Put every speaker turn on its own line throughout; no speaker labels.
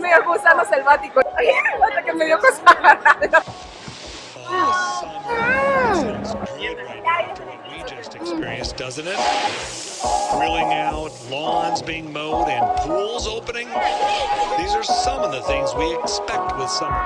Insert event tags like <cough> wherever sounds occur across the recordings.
mío, es gusano selvático. <laughs> Hasta que me dio cosa agarrarlo.
Sounds good right now to what we just experienced, doesn't it? Grilling out, lawns being mowed, and pools opening. These are some of the things we expect with summer.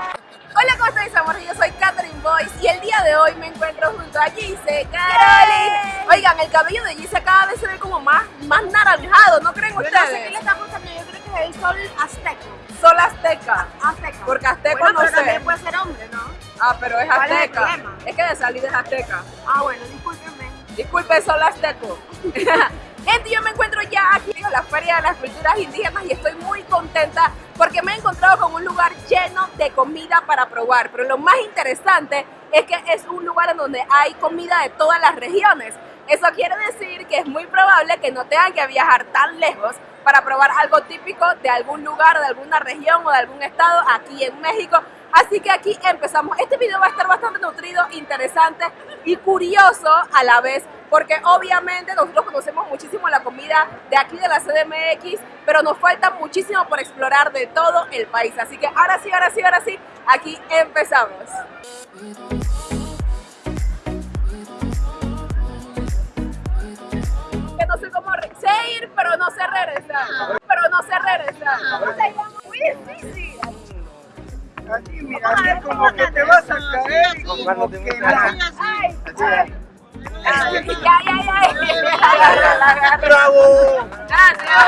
Hola, ¿cómo estáis, amor? Yo soy Catherine Boyce y el día de hoy me encuentro junto a Gise Caroli. Oigan, el cabello de Gise cada vez se ve como más, más naranjado, ¿no creen
Yo no sé qué
ustedes?
le está pasando, yo creo que es el sol azteca.
Sol azteca.
Azteca.
Porque
bueno,
no
pero
sé.
también puede ser hombre, ¿no?
Ah, pero es
¿Cuál es el
azteca. Es que de salida es azteca.
Ah, bueno, discúlpenme.
Disculpe, Sol azteco. <laughs> Gente, yo me encuentro ya aquí en la Feria de las Culturas Indígenas y estoy muy contenta porque me he encontrado con un lugar lleno de comida para probar. Pero lo más interesante es que es un lugar en donde hay comida de todas las regiones. Eso quiere decir que es muy probable que no tengan que viajar tan lejos para probar algo típico de algún lugar, de alguna región o de algún estado aquí en México. Así que aquí empezamos. Este video va a estar bastante nutrido, interesante y curioso a la vez, porque obviamente nosotros conocemos muchísimo la comida de aquí de la CDMX, pero nos falta muchísimo por explorar de todo el país. Así que ahora sí, ahora sí, ahora sí, aquí empezamos. Sé ir, pero no sé regresar. Pero no sé regresar. Muy difícil.
Así, mira, así como que te vas a caer y como que nada.
Ay, ay. Ay, agarra.
¡Bravo!
Gracias.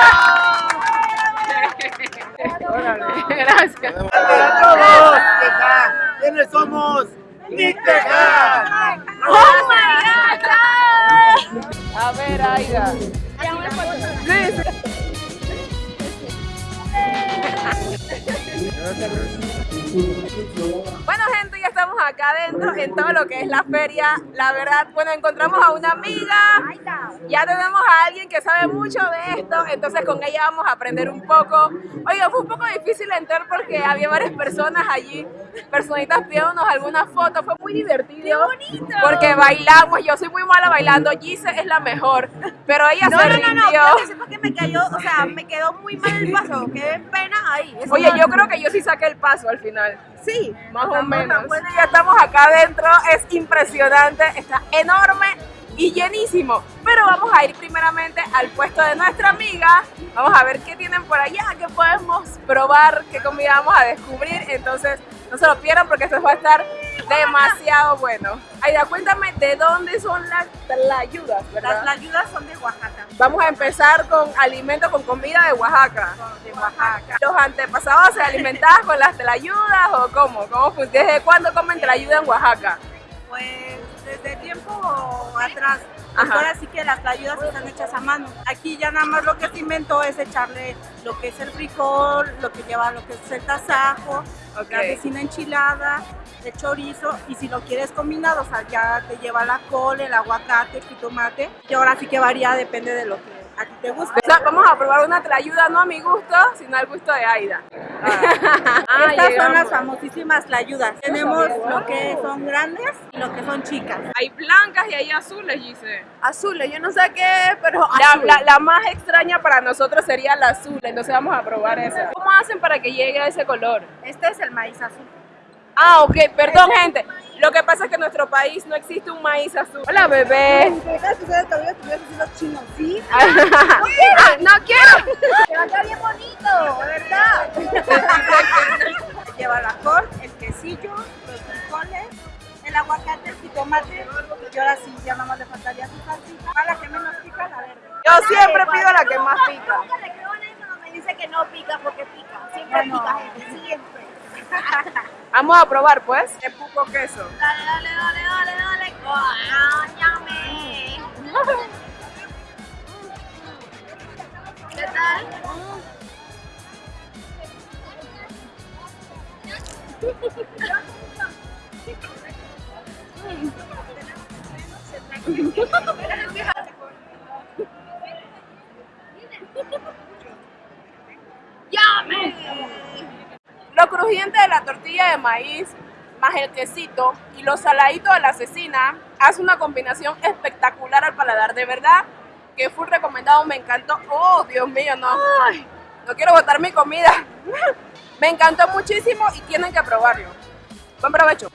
Gracias.
¡Para todos! Teja. ¿Quiénes somos? ¡Niteja!
Oh my God. A ver, Aida. Bueno gente, ya estamos acá adentro en todo lo que es la feria. La verdad, bueno, encontramos a una amiga, ya tenemos a alguien que sabe mucho de esto, entonces con ella vamos a aprender un poco. Oiga, fue un poco difícil entrar porque había varias personas allí, personitas pidiéndonos algunas fotos, fue muy divertido. bonito! Porque bailamos, yo soy muy mala bailando, Gise es la mejor, pero ella
No,
se
no, no, no,
rindió.
quiero que sepa que me cayó, o sea, me quedó muy mal el paso, qué pena ahí. Eso
Oye,
no-
yo creo que yo sí saqué el paso al final.
Sí,
Más o menos. Bueno, ya estamos acá adentro, es impresionante, está enorme y llenísimo. Pero vamos a ir primeramente al puesto de nuestra amiga. Vamos a ver qué tienen por allá, qué podemos probar, qué comida vamos a descubrir. Entonces, no se lo pierdan porque esto va a estar demasiado bueno. Aida, cuéntame de dónde son las tlayudas, ¿verdad?
las ayudas son de Oaxaca.
Vamos a empezar con alimentos con comida de Oaxaca.
De Oaxaca.
¿Los antepasados se alimentaban con las telayudas o cómo? ¿Cómo ¿Desde cuándo comen telayuda en Oaxaca?
Pues desde tiempo atrás.
Ajá.
Ahora sí que las ayudas están hechas a mano. Aquí ya nada más lo que se inventó es echarle lo que es el frijol, lo que lleva lo que es el tasajo,
Ok.
la vecina enchilada, el chorizo y si lo quieres combinado, o sea, ya te lleva la col, el aguacate, el jitomate y ahora sí que varía, depende de lo que a ti te guste.
O sea, vamos a probar una telayuda no a mi gusto, sino al gusto de Aida. Ah, <laughs>
Estas son las famosísimas layudas. Tenemos lo que son grandes y lo que son chicas.
Hay blancas y hay azules, Gise.
Azules, yo no sé qué, pero
La, la- la más extraña para nosotros sería la azul, entonces vamos a probar esa. ¿Cómo hacen para que llegue a ese color?
Este es el maíz azul.
Ah, ok, perdón gente. Lo que pasa es que en nuestro país no existe un maíz azul. Hola, bebé.
chinos, ¿sí? <laughs>
Ah, no quiero.
Te va a quedar bien bonito, ¿verdad? <laughs> Lleva la col, el quesillo, los frijoles, el aguacate, el jitomate y ahora sí, ya nada más le faltaría su salsita. A la que menos pica, la verde.
Yo siempre pido la que más pica.
Nunca le creo en eso, no me dice que no pica porque pica. Siempre pica, gente, siempre.
Vamos a probar, pues. El puco queso.
Dale, dale, dale, dale, dale. ¿Qué tal?
Crujiente de la tortilla de maíz más el quesito y los saladitos de la cecina hace una combinación espectacular al paladar. De verdad que full recomendado, me encantó. Oh, Dios mío, no. No quiero botar mi comida. <laughs> Me encantó muchísimo y tienen que probarlo. Buen provecho.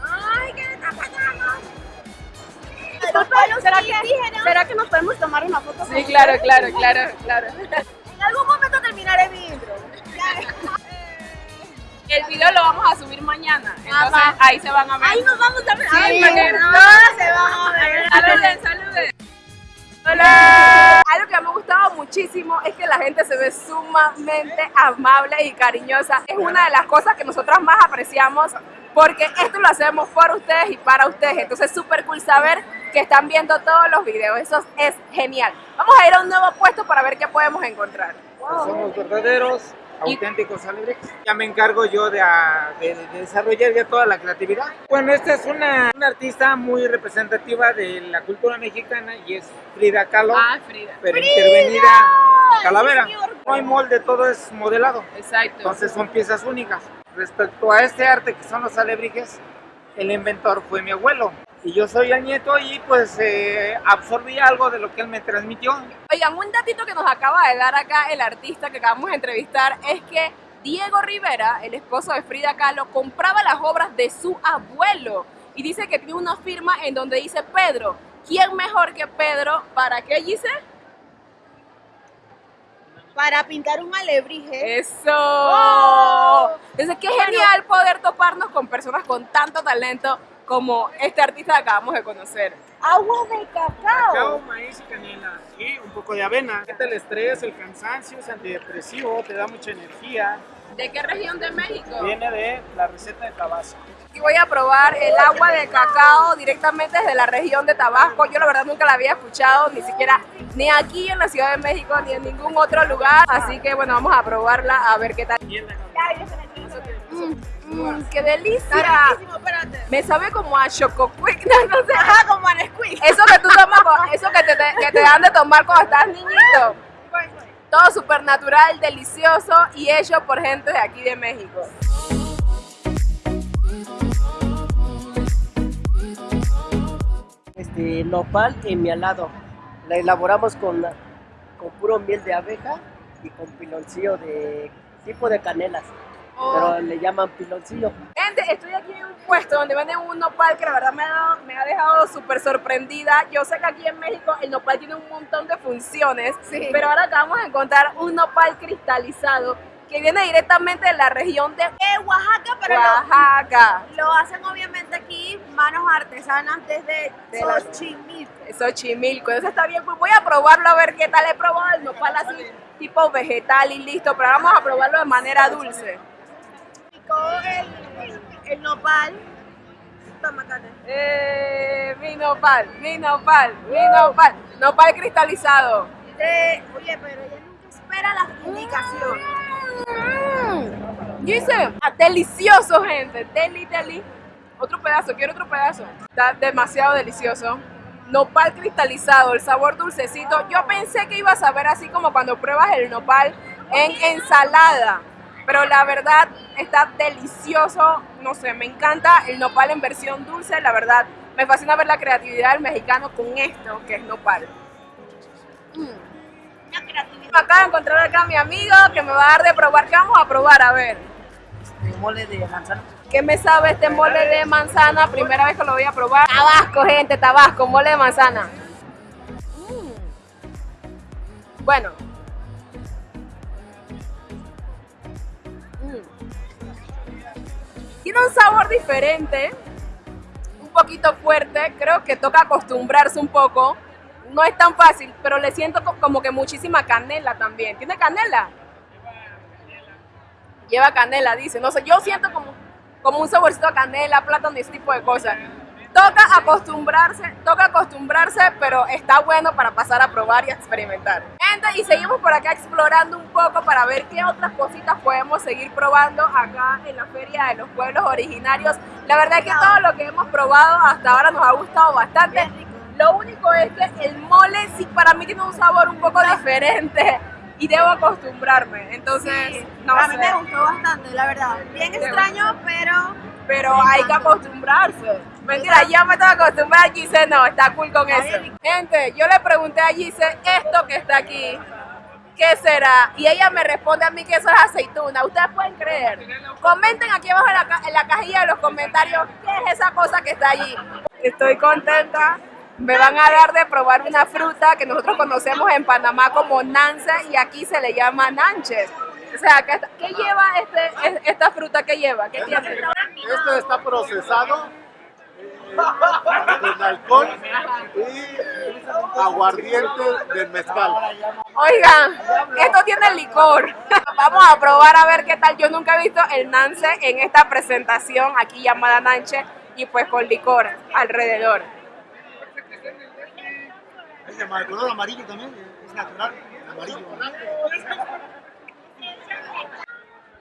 Ay.
¿Será que, ¿Será que nos podemos tomar una foto?
Sí, claro, claro, claro, claro. <laughs>
En algún
El video lo vamos a subir mañana, entonces
Ajá.
ahí se van a ver.
Ahí nos vamos a ver.
Sí,
Ay, no,
no-
se van a ver.
Saluden, saluden. Hola. Algo que me ha gustado muchísimo es que la gente se ve sumamente amable y cariñosa. Es una de las cosas que nosotras más apreciamos porque esto lo hacemos por ustedes y para ustedes. Entonces es súper cool saber que están viendo todos los videos. Eso es genial. Vamos a ir a un nuevo puesto para ver qué podemos encontrar.
Somos verdaderos, auténticos alebrijes. Ya me encargo yo de, de- de desarrollar ya toda la creatividad. Bueno, esta es una, una artista muy representativa de la cultura mexicana y es Frida Kahlo,
Ah, Frida.
pero intervenida calavera. No hay molde, todo es modelado.
Exacto.
Entonces son piezas únicas. Respecto a este arte que son los alebrijes, el inventor fue mi abuelo. Y yo soy el nieto y pues eh, absorbí algo de lo que él me transmitió.
Oigan, un datito que nos acaba de dar acá el artista que acabamos de entrevistar es que Diego Rivera, el esposo de Frida Kahlo, compraba las obras de su abuelo y dice que tiene una firma en donde dice Pedro. ¿Quién mejor que Pedro? ¿Para qué dice?
Para pintar un alebrije.
Eso.
¡Oh!
Entonces, qué genial poder toparnos con personas con tanto talento como este artista que acabamos de conocer.
Agua de cacao.
Cacao, maíz y canela. Y un poco de avena. Quita el estrés, el cansancio, es antidepresivo, te da mucha energía.
¿De qué región de México?
Viene de la receta de Tabasco.
Y voy a probar el agua de cacao directamente desde la región de Tabasco. Yo la verdad nunca la había escuchado, ni siquiera ni aquí en la Ciudad de México, ni en ningún otro lugar. Así que bueno, vamos a probarla a ver qué tal. Mm, mm, ¡Qué delicia!
Está riquísimo, espérate.
Me sabe como a Choco Quick, <laughs> no, no sé.
Ajá, como a Nesquik.
Eso que tú tomas, <laughs> eso que te, te- que te dan de tomar cuando estás niñito. Todo súper natural, delicioso y hecho por gente de aquí de México.
este nopal en mi alado. La elaboramos con, con puro miel de abeja y con piloncillo de tipo de canelas, pero le llaman piloncillo.
Gente, estoy aquí en un puesto donde venden un nopal que la verdad me ha, dado- me ha dejado súper sorprendida. Yo sé que aquí en México el nopal tiene un montón de funciones, pero ahora acabamos de encontrar un nopal cristalizado que viene directamente de la región de
Eh, Oaxaca, pero lo,
Oaxaca.
lo hacen obviamente aquí manos artesanas desde
De
Xochimilco.
Xochimilco. Entonces está bien, pues voy a probarlo a ver qué tal. He probado el nopal así, tipo vegetal y listo, pero ahora vamos a probarlo de manera dulce.
Picó el, el nopal. Toma, Kate.
Eh, mi nopal, mi nopal, mi nopal. Nopal cristalizado.
Oye, pero ella nunca espera las indicaciones.
Mm. Dice, ah, delicioso, gente. Deli, deli. Otro pedazo, quiero otro pedazo. Está demasiado delicioso. Nopal cristalizado, el sabor dulcecito. Yo pensé que iba a saber así como cuando pruebas el nopal en ensalada. Pero la verdad está delicioso. No sé, me encanta el nopal en versión dulce. La verdad, me fascina ver la creatividad del mexicano con esto que es nopal.
Creatividad.
Me acaba de encontrar acá mi amigo que me va a dar de probar. ¿Qué vamos a probar? A ver.
Mole de manzana.
¿Qué me sabe este mole de manzana? Primera vez que lo voy a probar. Tabasco, gente, Tabasco, mole de manzana. Mm. Bueno. Tiene un sabor diferente, un poquito fuerte. Creo que toca acostumbrarse un poco. No es tan fácil, pero le siento co- como que muchísima canela también. ¿Tiene canela? lleva canela, dice. No sé, yo siento como, como un saborcito a canela, plátano y ese tipo de cosas. Toca acostumbrarse, toca acostumbrarse, pero está bueno para pasar a probar y a experimentar. Gente, y seguimos por acá explorando un poco para ver qué otras cositas podemos seguir probando acá en la Feria de los Pueblos Originarios. La verdad es que todo lo que hemos probado hasta ahora nos ha gustado bastante. Lo único es que el mole sí para mí tiene un sabor un poco diferente y debo acostumbrarme. Entonces, no
a mí
sé.
me gustó bastante, la verdad. Bien extraño, pero
pero hay que acostumbrarse. Mentira, ya me tengo que acostumbrar, Gise no, está cool con eso. Gente, yo le pregunté a Gise esto que está aquí, ¿qué será? Y ella me responde a mí que eso es aceituna. Ustedes pueden creer. Comenten aquí abajo en la, ca- en la cajilla de los comentarios qué es esa cosa que está allí. Estoy contenta. Me van a dar de probar una fruta que nosotros conocemos en Panamá como nance y aquí se le llama nanches. O sea, ¿qué, qué lleva este, es- esta fruta? ¿Qué lleva? ¿Qué tiene?
Este está procesado con alcohol y aguardiente del mezcal.
Oigan, esto tiene licor. Vamos a probar a ver qué tal. Yo nunca he visto el nance en esta presentación aquí llamada nanche y pues con licor alrededor.
Es de color amarillo también, es natural, amarillo.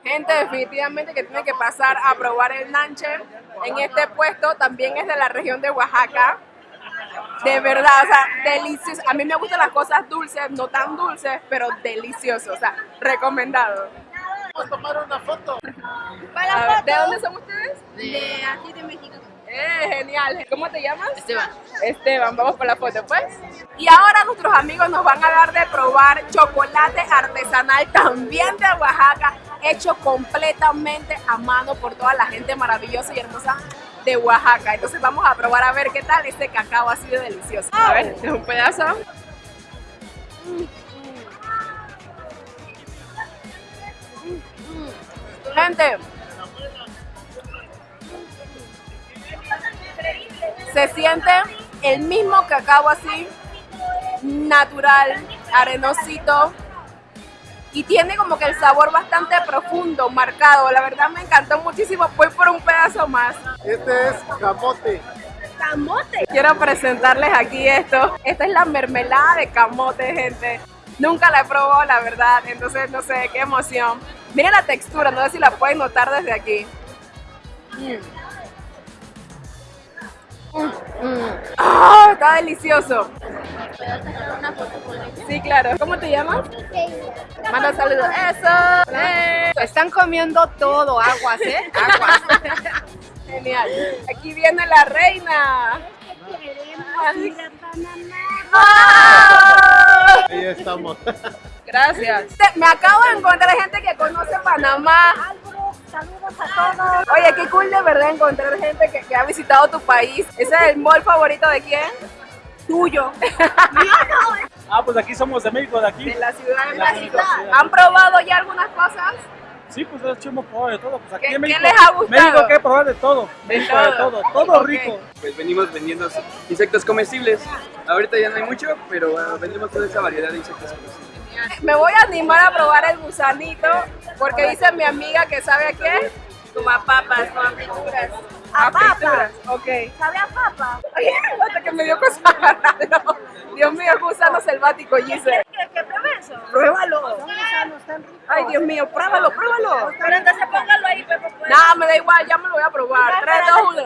Gente, definitivamente que tiene que pasar a probar el nanche en este puesto. También es de la región de Oaxaca. De verdad, o sea, delicioso. A mí me gustan las cosas dulces, no tan dulces, pero delicioso. O sea, recomendado.
Vamos a tomar una foto.
A ver, ¿De dónde son ustedes?
De aquí de México.
Eh, genial. ¿Cómo te llamas?
Esteban.
Esteban, vamos por la foto, pues. Y ahora nuestros amigos nos van a dar de probar chocolate artesanal también de Oaxaca, hecho completamente a mano por toda la gente maravillosa y hermosa de Oaxaca. Entonces vamos a probar a ver qué tal este cacao ha sido delicioso. A ver, es un pedazo. Gente, se siente el mismo cacao así, natural, arenosito, y tiene como que el sabor bastante profundo, marcado. La verdad me encantó muchísimo. Voy por un pedazo más.
Este es camote.
Camote. Quiero presentarles aquí esto. Esta es la mermelada de camote, gente. Nunca la he probado, la verdad. Entonces, no sé, qué emoción. Miren la textura, no sé si la pueden notar desde aquí. Mm. Mm, mm. ¡Ah! está delicioso. Sí, claro. ¿Cómo te llamas? Manda saludos. Eso. Eh.
Están comiendo todo, aguas, ¿eh? <laughs> Aguas.
Genial. Aquí viene la reina.
Queremos ir a Panamá.
¡Ah!
Ahí estamos. <laughs>
Gracias. Me acabo de encontrar gente que conoce Panamá.
Saludos a todos.
Oye, qué cool de verdad encontrar gente que, que ha visitado tu país. ¿Ese es el mall favorito de quién? Tuyo. <laughs>
Ah, pues aquí somos de México, de aquí.
De la Ciudad de
De la
México.
ciudad.
¿Han probado ya algunas cosas?
Sí, pues es hemos probado de todo. Pues aquí
¿Qué-
en
qué
México.
les ha gustado?
México hay que probar de todo. México de
todo.
todo. Todo
Ok.
rico.
Pues venimos vendiendo insectos comestibles. Ahorita ya no hay mucho, pero bueno, vendemos toda esa variedad de insectos comestibles.
Me voy a animar a probar el gusanito porque dice mi amiga que sabe a qué. Como a papas, como a frituras. A, frituras, ok.
¿Sabe a papa?
Ay, hasta que me dio cosa agarrarlo. Dios mío, gusano selvático, Giselle.
¿Qué, qué prueba eso?
Pruébalo. Ay, Dios mío, pruébalo, pruébalo.
Pero entonces póngalo ahí, Pepe. pues.
No, me da igual, ya me lo voy a probar. 3, 2, 1.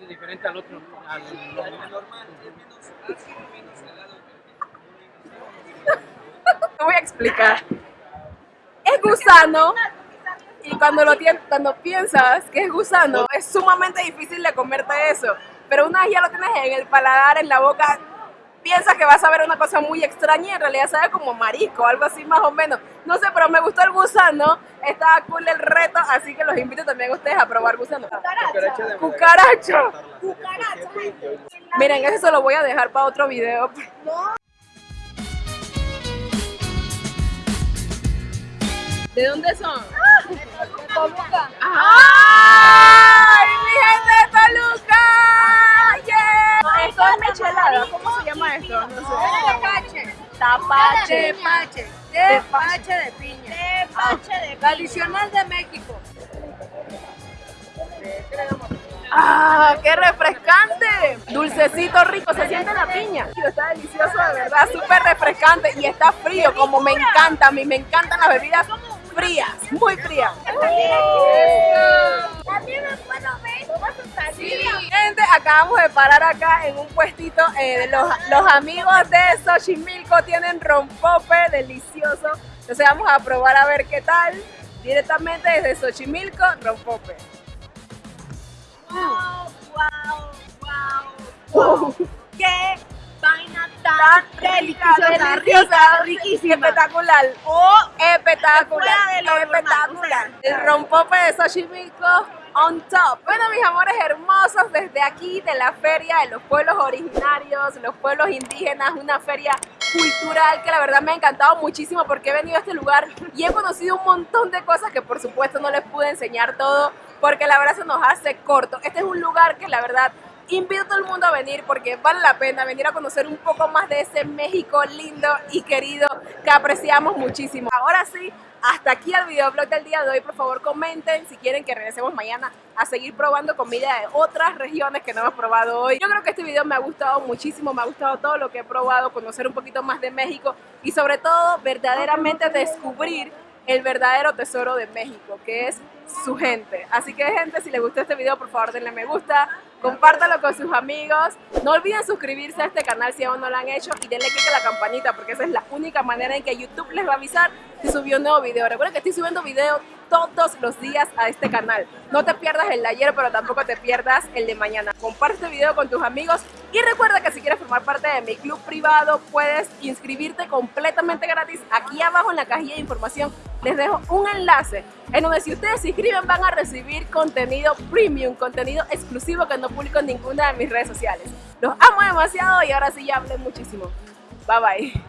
Es diferente al otro. Al <laughs>
Te voy a explicar. Es gusano. Y cuando lo cuando piensas que es gusano, es sumamente difícil de comerte eso. Pero una vez ya lo tienes en el paladar, en la boca, piensas que vas a ver una cosa muy extraña y en realidad sabe como marisco, algo así más o menos. No sé, pero me gustó el gusano, está cool el reto, así que los invito también a ustedes a probar gusano.
cucaracha de
Cucaracho.
Cucaracha.
Miren, eso se lo voy a dejar para otro video. ¿De dónde son?
Toluca.
¡Ay, mi gente de Toluca! ¡Yeah! Esto es michelada. ¿Cómo se llama esto? No sé.
Tepache.
Tapache.
Tepache. De piña. Tepache de Tradicional de México.
¡Ah, qué refrescante! Dulcecito rico, se siente la piña. Está delicioso, de verdad, súper refrescante y está frío, como me encanta. A mí me encantan las bebidas frías, muy frías.
También me puedo ver.
Gente, acabamos de parar acá en un puestito. eh, los, los amigos de Xochimilco tienen rompope delicioso. Entonces vamos a probar a ver qué tal. Directamente desde Xochimilco, rompope.
Wow, wow, wow.
¡Qué
vaina tan deliciosa,
deliciosa,
rica, riquísima.
Espectacular.
O
Espectacular. Espectacular. El rompope de Xochimilco on top. Bueno, mis amores hermosos, desde aquí de la feria de los pueblos originarios, los pueblos indígenas, una feria cultural que la verdad me ha encantado muchísimo porque he venido a este lugar y he conocido un montón de cosas que por supuesto no les pude enseñar todo porque la verdad se nos hace corto. Este es un lugar que la verdad invito a todo el mundo a venir porque vale la pena venir a conocer un poco más de ese México lindo y querido que apreciamos muchísimo. Ahora sí, hasta aquí el videoblog del día de hoy. Por favor, comenten si quieren que regresemos mañana a seguir probando comida de otras regiones que no hemos probado hoy. Yo creo que este video me ha gustado muchísimo, me ha gustado todo lo que he probado, conocer un poquito más de México y sobre todo verdaderamente descubrir el verdadero tesoro de México, que es su gente. Así que gente, si les gustó este video, por favor denle me gusta, compártalo con sus amigos. No olviden suscribirse a este canal si aún no lo han hecho y denle click a la campanita porque esa es la única manera en que YouTube les va a avisar si subió un nuevo video. Recuerda que estoy subiendo videos todos los días a este canal. No te pierdas el de ayer, pero tampoco te pierdas el de mañana. Comparte este video con tus amigos y recuerda que si quieres formar parte de mi club privado, puedes inscribirte completamente gratis. Aquí abajo en la cajilla de información les dejo un enlace en donde si ustedes se inscriben van a recibir contenido premium, contenido exclusivo que no publico en ninguna de mis redes sociales. Los amo demasiado y ahora sí ya hablé muchísimo. Bye bye.